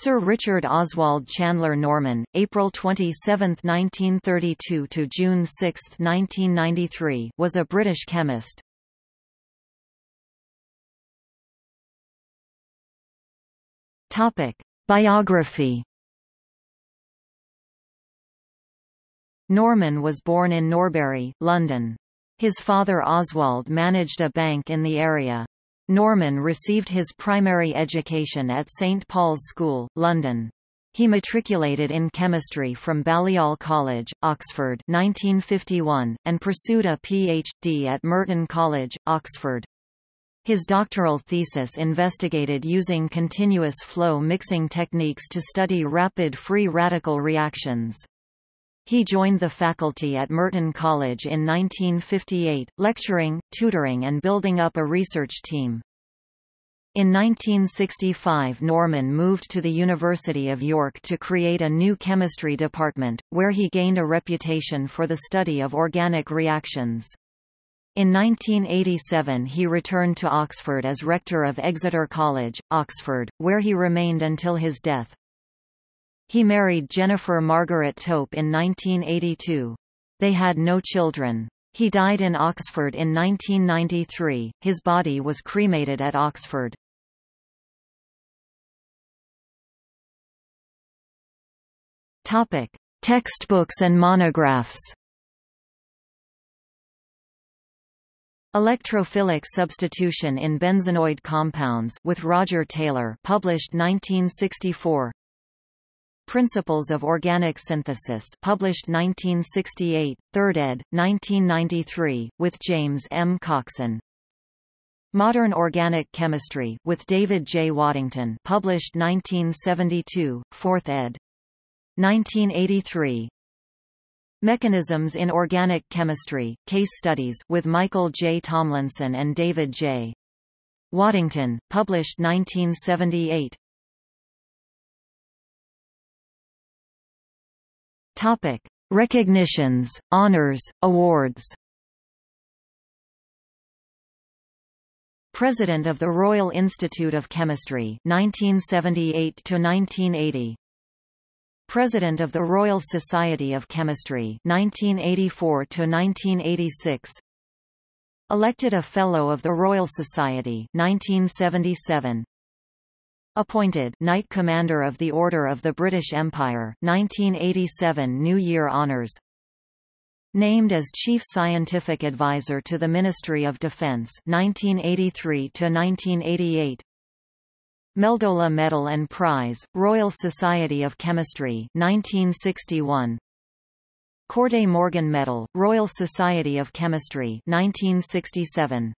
Sir Richard Oswald Chandler Norman, April 27, 1932 to June 6, 1993, was a British chemist. Topic: Biography. Norman was born in Norbury, London. His father Oswald managed a bank in the area. Norman received his primary education at St Paul's School, London. He matriculated in chemistry from Balliol College, Oxford 1951, and pursued a Ph.D. at Merton College, Oxford. His doctoral thesis investigated using continuous flow mixing techniques to study rapid free radical reactions. He joined the faculty at Merton College in 1958, lecturing, tutoring and building up a research team. In 1965 Norman moved to the University of York to create a new chemistry department, where he gained a reputation for the study of organic reactions. In 1987 he returned to Oxford as rector of Exeter College, Oxford, where he remained until his death. He married Jennifer Margaret Tope in 1982. They had no children. He died in Oxford in 1993. His body was cremated at Oxford. Topic: Textbooks and monographs. Electrophilic substitution in benzenoid compounds with Roger Taylor, published 1964. Principles of Organic Synthesis published 1968, 3rd ed., 1993, with James M. Coxon. Modern Organic Chemistry with David J. Waddington published 1972, 4th ed. 1983. Mechanisms in Organic Chemistry, Case Studies with Michael J. Tomlinson and David J. Waddington, published 1978. Topic: Recognitions, honors, awards. President of the Royal Institute of Chemistry 1978 to 1980. President of the Royal Society of Chemistry 1984 to 1986. Elected a Fellow of the Royal Society 1977. Appointed Knight Commander of the Order of the British Empire 1987 New Year Honours Named as Chief Scientific Advisor to the Ministry of Defence 1983 to 1988 Meldola Medal and Prize, Royal Society of Chemistry 1961 Corday Morgan Medal, Royal Society of Chemistry 1967